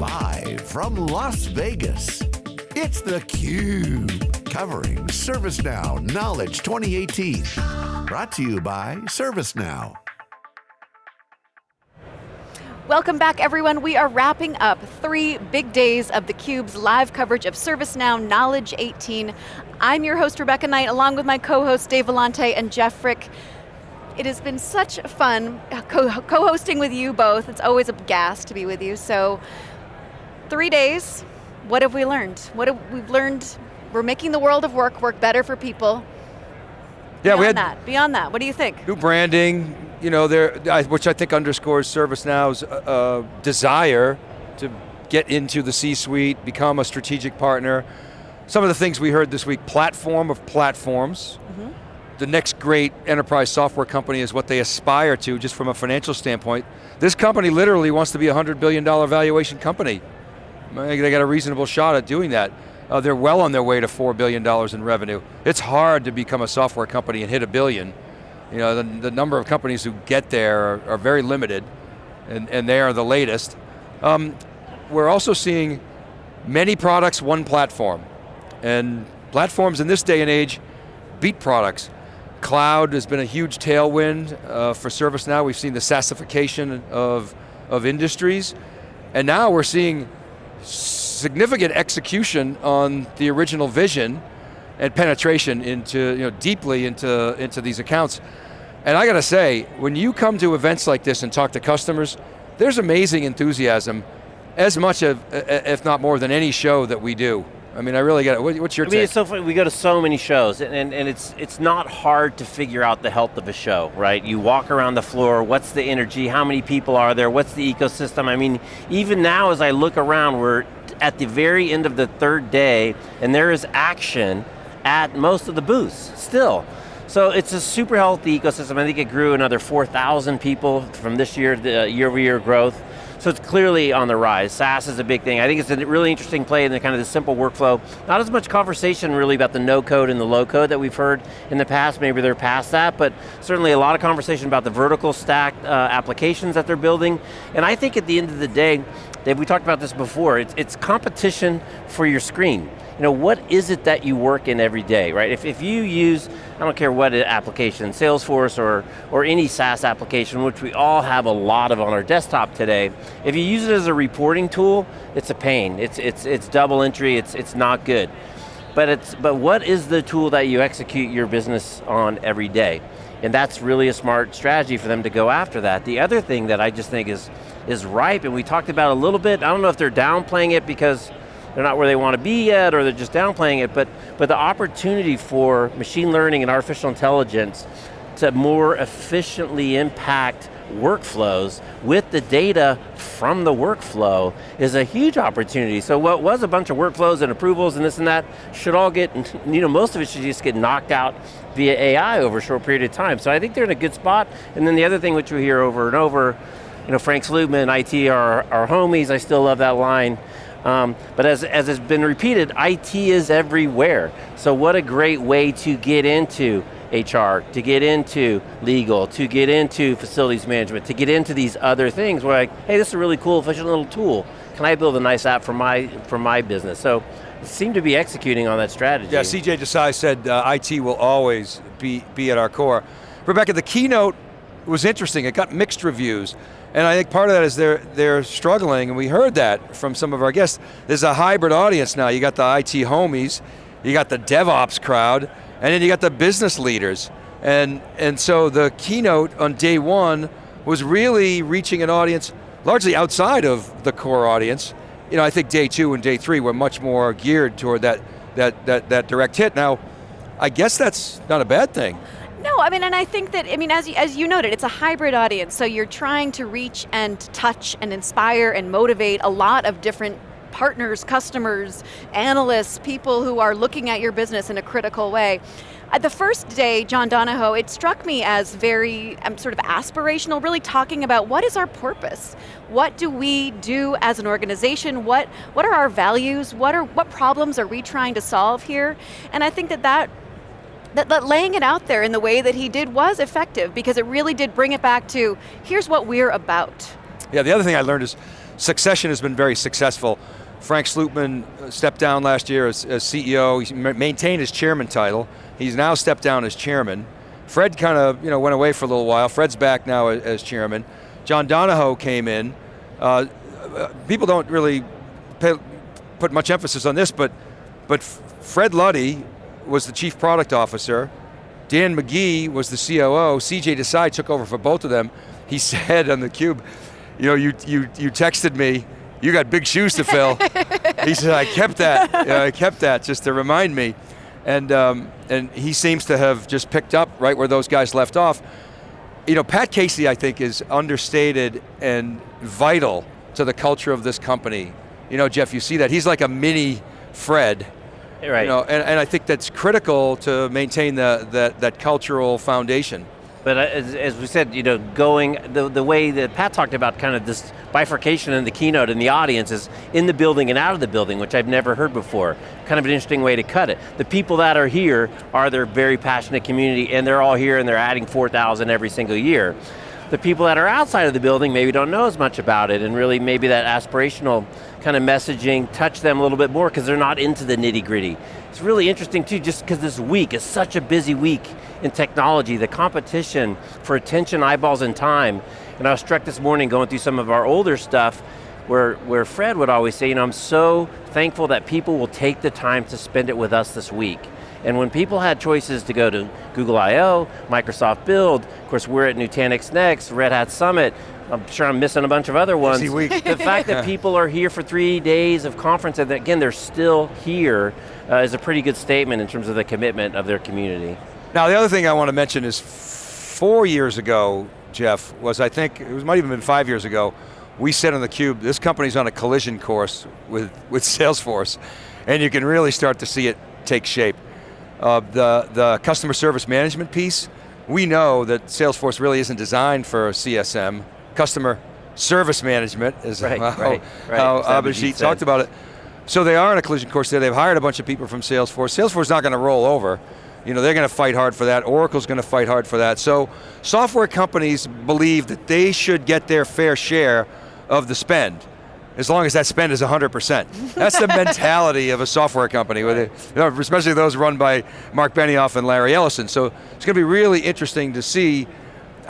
Live from Las Vegas, it's theCUBE. Covering ServiceNow Knowledge 2018. Brought to you by ServiceNow. Welcome back everyone. We are wrapping up three big days of theCUBE's live coverage of ServiceNow Knowledge 18. I'm your host, Rebecca Knight, along with my co-hosts Dave Vellante and Jeff Frick. It has been such fun co-hosting with you both. It's always a gas to be with you. So, three days, what have we learned? What have we learned? We're making the world of work work better for people. Yeah, beyond we had that, beyond that, what do you think? New branding, you know, there, which I think underscores ServiceNow's uh, uh, desire to get into the C-suite, become a strategic partner. Some of the things we heard this week, platform of platforms, mm -hmm the next great enterprise software company is what they aspire to, just from a financial standpoint. This company literally wants to be a $100 billion valuation company. They got a reasonable shot at doing that. Uh, they're well on their way to $4 billion in revenue. It's hard to become a software company and hit a billion. You know, the, the number of companies who get there are, are very limited, and, and they are the latest. Um, we're also seeing many products, one platform. And platforms in this day and age beat products. Cloud has been a huge tailwind uh, for ServiceNow. We've seen the SaaSification of, of industries. And now we're seeing significant execution on the original vision and penetration into, you know, deeply into, into these accounts. And I got to say, when you come to events like this and talk to customers, there's amazing enthusiasm, as much of, if not more than any show that we do. I mean, I really get it. What's your I mean, take? It's so funny. We go to so many shows, and, and, and, it's it's not hard to figure out the health of a show, right? You walk around the floor, what's the energy, how many people are there, what's the ecosystem? I mean, even now as I look around, we're at the very end of the third day, and there is action at most of the booths, still. So it's a super healthy ecosystem. I think it grew another 4,000 people from this year, the year over year growth. So it's clearly on the rise. SaaS is a big thing. I think it's a really interesting play in the kind of the simple workflow. Not as much conversation really about the no code and the low code that we've heard in the past, maybe they're past that, but certainly a lot of conversation about the vertical stack uh, applications that they're building. And I think at the end of the day, Dave, we talked about this before, it's, it's competition for your screen you know, what is it that you work in every day, right? If, if you use, I don't care what application, Salesforce or, or any SaaS application, which we all have a lot of on our desktop today, if you use it as a reporting tool, it's a pain. It's, it's, it's double entry, it's, it's not good. But, it's, but what is the tool that you execute your business on every day? And that's really a smart strategy for them to go after that. The other thing that I just think is, is ripe, and we talked about a little bit, I don't know if they're downplaying it because they're not where they want to be yet, or they're just downplaying it, but, but the opportunity for machine learning and artificial intelligence to more efficiently impact workflows with the data from the workflow is a huge opportunity. So what was a bunch of workflows and approvals and this and that should all get, you know, most of it should just get knocked out via AI over a short period of time. So I think they're in a good spot. And then the other thing which we hear over and over, you know, Frank Slootman, IT are our homies, I still love that line. Um, but as, as has been repeated, IT is everywhere. So what a great way to get into HR, to get into legal, to get into facilities management, to get into these other things where like, hey, this is a really cool, efficient little tool. Can I build a nice app for my, for my business? So seem to be executing on that strategy. Yeah, CJ Desai said uh, IT will always be, be at our core. Rebecca, the keynote was interesting. It got mixed reviews. And I think part of that is they're, they're struggling, and we heard that from some of our guests. There's a hybrid audience now. You got the IT homies, you got the DevOps crowd, and then you got the business leaders. And, and so the keynote on day one was really reaching an audience largely outside of the core audience. You know, I think day two and day three were much more geared toward that, that, that, that direct hit. Now, I guess that's not a bad thing. No, I mean, and I think that, I mean, as you, as you noted, it's a hybrid audience, so you're trying to reach and touch and inspire and motivate a lot of different partners, customers, analysts, people who are looking at your business in a critical way. At uh, the first day, John Donahoe, it struck me as very um, sort of aspirational, really talking about what is our purpose? What do we do as an organization? What, what are our values? What, are, what problems are we trying to solve here? And I think that that that, that laying it out there in the way that he did was effective because it really did bring it back to, here's what we're about. Yeah, the other thing I learned is succession has been very successful. Frank Slootman uh, stepped down last year as, as CEO. He maintained his chairman title. He's now stepped down as chairman. Fred kind of you know, went away for a little while. Fred's back now as, as chairman. John Donahoe came in. Uh, uh people don't really pay, put much emphasis on this, but, but Fred Luddy was the chief product officer. Dan McGee was the COO. CJ Desai took over for both of them. He said on the cube, you know, you, you, you texted me, you got big shoes to fill. he said, I kept that, you know, I kept that just to remind me. And, um, and he seems to have just picked up right where those guys left off. You know, Pat Casey, I think, is understated and vital to the culture of this company. You know, Jeff, you see that. He's like a mini Fred. Right. You know, and, and I think that's critical to maintain the, that, that cultural foundation. But uh, as, as, we said, you know, going, the, the way that Pat talked about kind of this bifurcation in the keynote and the audience is in the building and out of the building, which I've never heard before. Kind of an interesting way to cut it. The people that are here are their very passionate community and they're all here and they're adding 4,000 every single year. The people that are outside of the building maybe don't know as much about it and really maybe that aspirational kind of messaging touch them a little bit more because they're not into the nitty gritty. It's really interesting too, just because this week is such a busy week in technology, the competition for attention, eyeballs, and time. And I was struck this morning going through some of our older stuff where, where Fred would always say, you know, I'm so thankful that people will take the time to spend it with us this week. And when people had choices to go to Google I.O., Microsoft Build, of course we're at Nutanix Next, Red Hat Summit, I'm sure I'm missing a bunch of other ones. the fact that people are here for three days of conference, and again, they're still here, uh, is a pretty good statement in terms of the commitment of their community. Now the other thing I want to mention is four years ago, Jeff, was I think, it was, might even been five years ago, we said on theCUBE, this company's on a collision course with, with Salesforce, and you can really start to see it take shape. Uh, the, the customer service management piece, we know that Salesforce really isn't designed for CSM, customer service management, is right, how, right, right. how Abhijit talked about it. So they are in a collision course there, they've hired a bunch of people from Salesforce. Salesforce is not going to roll over. You know, they're going to fight hard for that. Oracle's going to fight hard for that. So software companies believe that they should get their fair share of the spend as long as that spend is 100%. That's the mentality of a software company, know, especially those run by Marc Benioff and Larry Ellison. So it's going to be really interesting to see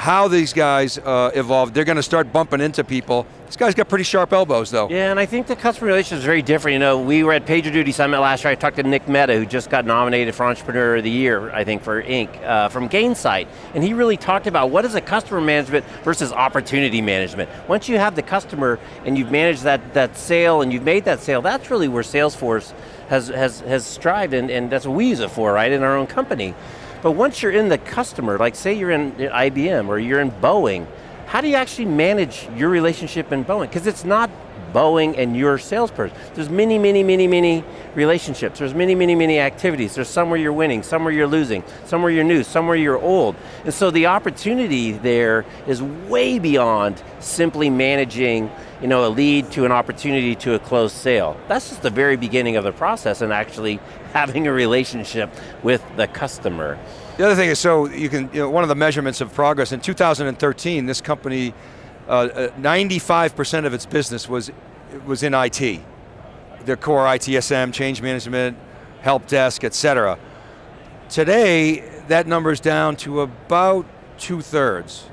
how these guys uh, evolve. They're going to start bumping into people. This guy's got pretty sharp elbows though. Yeah, and I think the customer relationship is very different. You know, we were at PagerDuty Summit last year, I talked to Nick Mehta, who just got nominated for Entrepreneur of the Year, I think for Inc., uh, from Gainsight. And he really talked about what is a customer management versus opportunity management. Once you have the customer and you've managed that, that sale and you've made that sale, that's really where Salesforce has, has, has strived and, and that's what we use it for, right, in our own company. But once you're in the customer, like say you're in IBM or you're in Boeing, how do you actually manage your relationship in Boeing? Because it's not Boeing and your salesperson. There's many, many, many, many relationships. There's many, many, many activities. There's somewhere you're winning, somewhere you're losing, somewhere you're new, somewhere you're old. And so the opportunity there is way beyond simply managing you know, a lead to an opportunity to a closed sale. That's just the very beginning of the process and actually having a relationship with the customer. The other thing is, so you can, you know, one of the measurements of progress, in 2013, this company, 95% uh, uh of its business was, was in IT. Their core ITSM, change management, help desk, et cetera. Today, that number is down to about two thirds.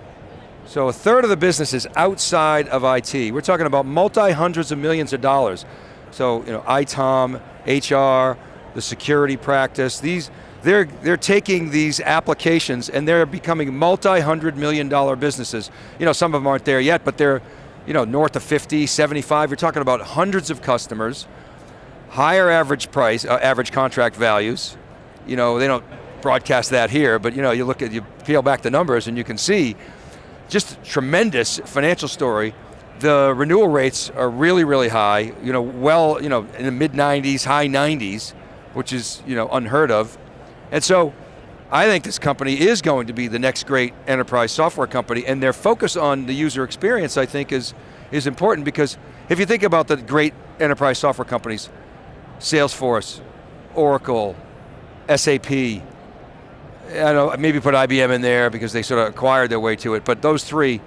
So a third of the business is outside of IT. We're talking about multi-hundreds of millions of dollars. So, you know, ITOM, HR, the security practice, these, they're, they're taking these applications and they're becoming multi-hundred million dollar businesses. You know, some of them aren't there yet, but they're you know, north of 50, 75, you're talking about hundreds of customers, higher average price, uh, average contract values. You know, they don't broadcast that here, but you know, you look at, you peel back the numbers and you can see just tremendous financial story. The renewal rates are really, really high, you know, well, you know, in the mid 90s, high 90s, which is, you know, unheard of. And so, I think this company is going to be the next great enterprise software company and their focus on the user experience I think is, is important because if you think about the great enterprise software companies, Salesforce, Oracle, SAP, I know, maybe put IBM in there because they sort of acquired their way to it, but those three,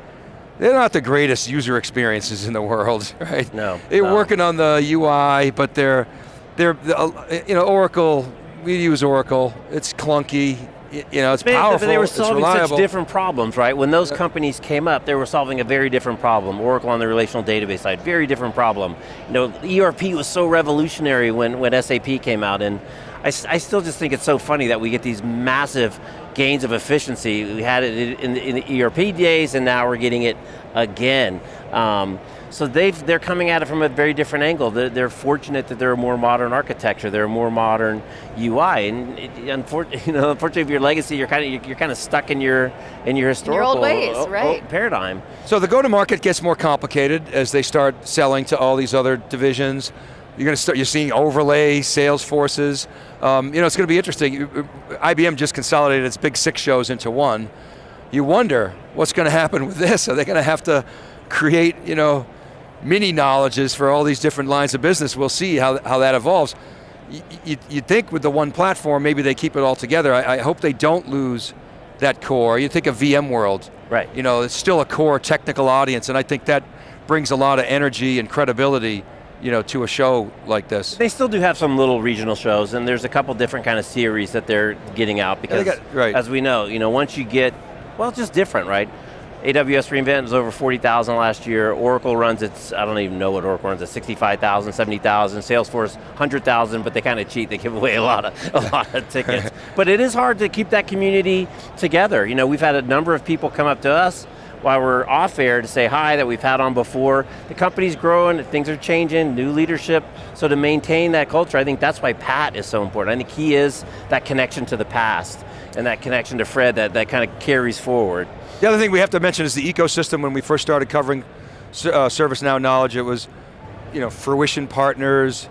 they're not the greatest user experiences in the world, right? No, They're no. working on the UI, but they're, they're, uh, you know, Oracle, we use Oracle, it's clunky, you know, it's But- powerful, But they were it's solving such different problems, right? When those companies came up, they were solving a very different problem. Oracle on the relational database side, very different problem. You know, ERP was so revolutionary when, when SAP came out, and I, I still just think it's so funny that we get these massive gains of efficiency. We had it in, in the ERP days, and now we're getting it again. Um, so they've, they're coming at it from a very different angle. They're, they're fortunate that they're a more modern architecture, they're a more modern UI, and it, unfor- you know, unfortunately, if your legacy, you're kind of you're kind of stuck in your in your historical old ways, o- o- right. paradigm. So the go-to-market gets more complicated as they start selling to all these other divisions. You're going to start. You're seeing overlay sales forces. Um, you know, it's going to be interesting. Uh, IBM just consolidated its big six shows into one. You wonder what's going to happen with this. Are they going to have to create, you know, mini knowledges for all these different lines of business? We'll see how, how that evolves. You, you, you'd think with the one platform, maybe they keep it all together. I, I hope they don't lose that core. You think of VMworld, Right. you know, it's still a core technical audience, and I think that brings a lot of energy and credibility, you know, to a show like this. They still do have some little regional shows, and there's a couple different kind of series that they're getting out because, got- right. as we know, you know, once you get, well, it's just different, right? AWS reInvent was over 40,000 last year. Oracle runs its, I don't even know what Oracle runs, at 65,000, 70,000. Salesforce, 100,000, but they kind of cheat. They give away a lot of, a lot of tickets. but it is hard to keep that community together. You know, we've had a number of people come up to us while we're off air to say hi that we've had on before. The company's growing, things are changing, new leadership. So to maintain that culture, I think that's why Pat is so important. I think he is that connection to the past and that connection to Fred that, that kind of carries forward. The other thing we have to mention is the ecosystem. When we first started covering uh, ServiceNow knowledge, it was, you know, fruition partners,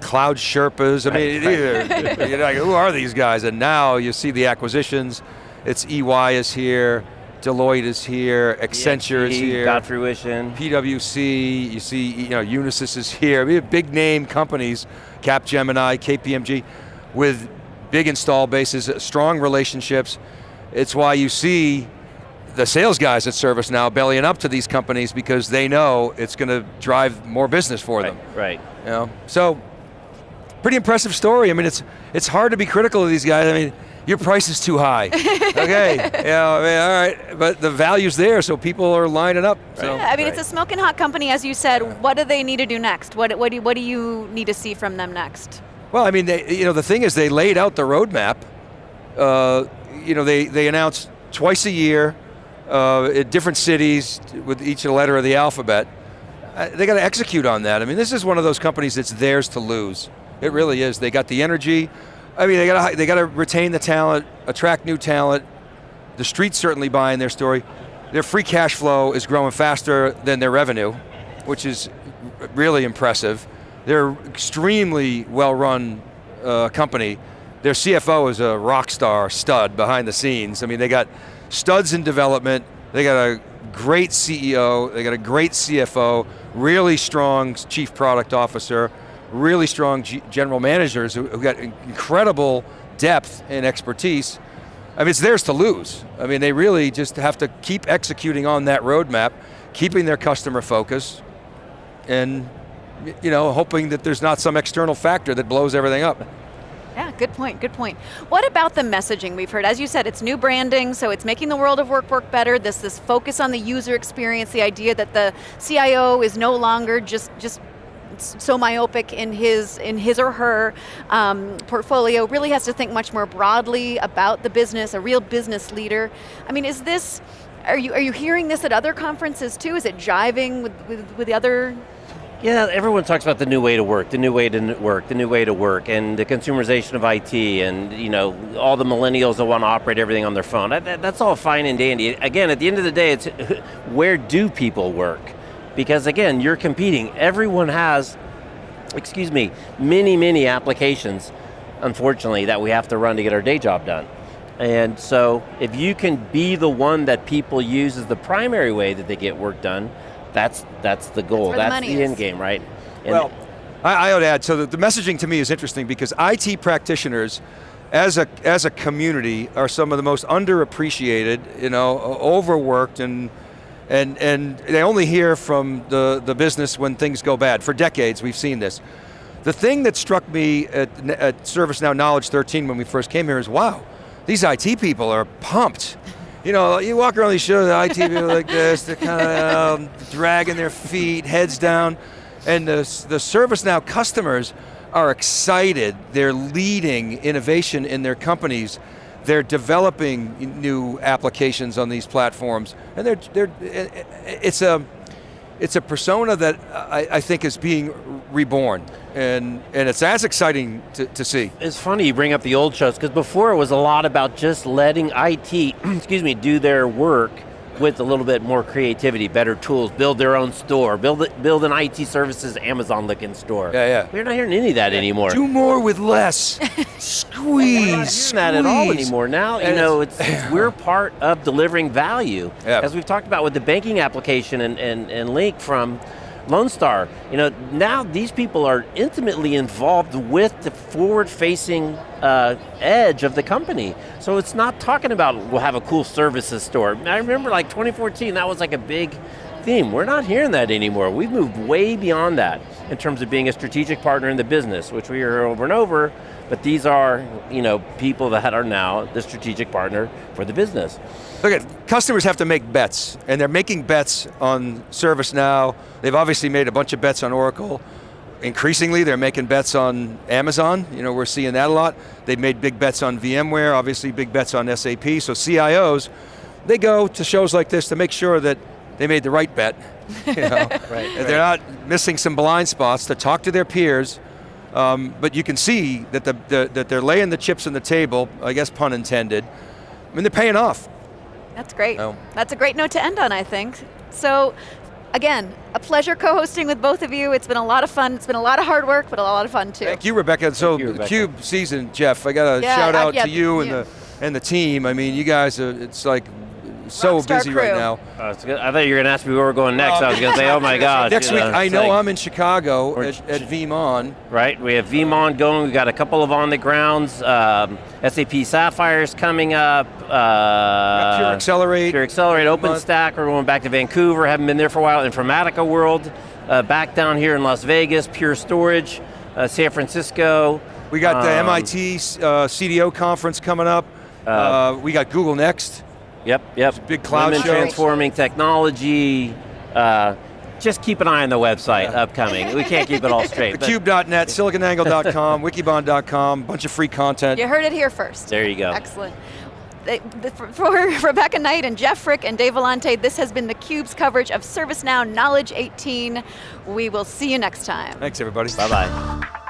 cloud Sherpas. I mean, either, you're like, who are these guys? And now you see the acquisitions. It's EY is here, Deloitte is here, Accenture is here. Got fruition. PwC, you see, you know, Unisys is here. We have big name companies, Capgemini, KPMG, with big install bases, strong relationships. It's why you see the sales guys at ServiceNow bellying up to these companies because they know it's going to drive more business for them. Right. You know? So, pretty impressive story. I mean, it's it's hard to be critical of these guys. I mean, your price is too high. okay, yeah, I mean, all right, but the value's there, so people are lining up. So. Yeah, I mean, Right. it's a smoking hot company, as you said. What do they need to do next? What, what, do, what do you need to see from them next? Well, I mean, they, you know, the thing is, they laid out the roadmap. Uh, you know, they they announced twice a year uh, at different cities with each letter of the alphabet. Uh, they got to execute on that. I mean, this is one of those companies that's theirs to lose. It really is. They got the energy. I mean, they got to they got to retain the talent, attract new talent. The street's certainly buying their story. Their free cash flow is growing faster than their revenue, which is really impressive. They're extremely well-run uh, company. Their CFO is a rock star stud behind the scenes. I mean, they got studs in development. They got a great CEO. They got a great CFO. Really strong chief product officer. Really strong G- general managers who, who got incredible depth and expertise. I mean, it's theirs to lose. I mean, they really just have to keep executing on that roadmap, keeping their customer focus, and you know, hoping that there's not some external factor that blows everything up. Yeah, good point, good point. What about the messaging we've heard? As you said, it's new branding, so it's making the world of work work better. This this focus on the user experience, the idea that the CIO is no longer just just so myopic in his in his or her um, portfolio really has to think much more broadly about the business a real business leader i mean is this are you are you hearing this at other conferences too is it jiving with, with, with the other Yeah, everyone talks about the new way to work, the new way to work, the new way to work, and the consumerization of IT, and you know all the millennials that want to operate everything on their phone. That, that- that's all fine and dandy. Again, at the end of the day, it's where do people work? Because again, you're competing. Everyone has, excuse me, many many applications, unfortunately, that we have to run to get our day job done. And so, if you can be the one that people use as the primary way that they get work done, that's that's the goal. where the That's, money the end game, right? And well, I, I would add, so the, the messaging to me is interesting because IT practitioners, as a, as a community, are some of the most underappreciated, you know, overworked and, And, and they only hear from the, the business when things go bad. For decades, we've seen this. The thing that struck me at, at ServiceNow Knowledge 13 when we first came here is, wow, these IT people are pumped. You know, you walk around these shows, the IT people like this, they're kind of um, dragging their feet, heads down, and the, the ServiceNow customers are excited. They're leading innovation in their companies. They're developing new applications on these platforms, and they're, they're, it's a, it's a persona that I, I think is being reborn, and, and it's as exciting to, to see. It's funny you bring up the old shows, because before it was a lot about just letting IT, excuse me, do their work, with a little bit more creativity, better tools, build their own store, build it, build an IT services Amazon looking store. Yeah, yeah. We're not hearing any of that yeah. anymore. Do more with less. squeeze. We're not squeeze. that at all anymore. Now, you know, it's, it's, we're part of delivering value. Yeah. As we've talked about with the banking application and, and, and Link from Lone Star, you know, now these people are intimately involved with the forward-facing uh, edge of the company. So it's not talking about we'll have a cool services store. I remember like 2014, that was like a big theme. We're not hearing that anymore. We've moved way beyond that in terms of being a strategic partner in the business, which we hear over and over, but these are you know, people that are now the strategic partner for the business. Look at, customers have to make bets, and they're making bets on ServiceNow. They've obviously made a bunch of bets on Oracle. Increasingly, they're making bets on Amazon. You know, we're seeing that a lot. They've made big bets on VMware, obviously big bets on SAP. So CIOs, they go to shows like this to make sure that they made the right bet. You know? right, right. They're not missing some blind spots to talk to their peers, um, but you can see that, the, the, that they're laying the chips on the table, I guess pun intended. I mean, they're paying off. That's great. Oh. That's a great note to end on, I think. So, again, a pleasure co-hosting with both of you. It's been a lot of fun. It's been a lot of hard work, but a lot of fun too. Thank you, Rebecca. So, you, Rebecca. CUBE season, Jeff, I got to yeah, shout out uh, yeah, to you and the, and the team. I mean, you guys, are, it's like so Rockstar busy crew. right now. Uh, I thought you were going to ask me where we're going next. I was going to say, oh my gosh. Next week, I know like, I'm in Chicago at, at VeeamON. Right, we have VeeamON going. We've got a couple of on the grounds. Um, SAP Sapphires coming up. Uh, Pure Accelerate. Pure Accelerate, OpenStack. We're going back to Vancouver. Haven't been there for a while. Informatica World. Uh, back down here in Las Vegas. Pure Storage. Uh, San Francisco. We got the Um, MIT uh, CDO conference coming up. Uh, we got Google Next. Yep, yep. big cloud Women show. transforming technology. Uh, just keep an eye on the website upcoming. We can't keep it all straight. but Thecube.net, siliconangle.com, wikibon.com, bunch of free content. You heard it here first. there you go. Excellent. For for Rebecca Knight and Jeff Frick and Dave Vellante, this has been theCUBE's coverage of ServiceNow Knowledge 18. We will see you next time. Thanks everybody. Bye-bye.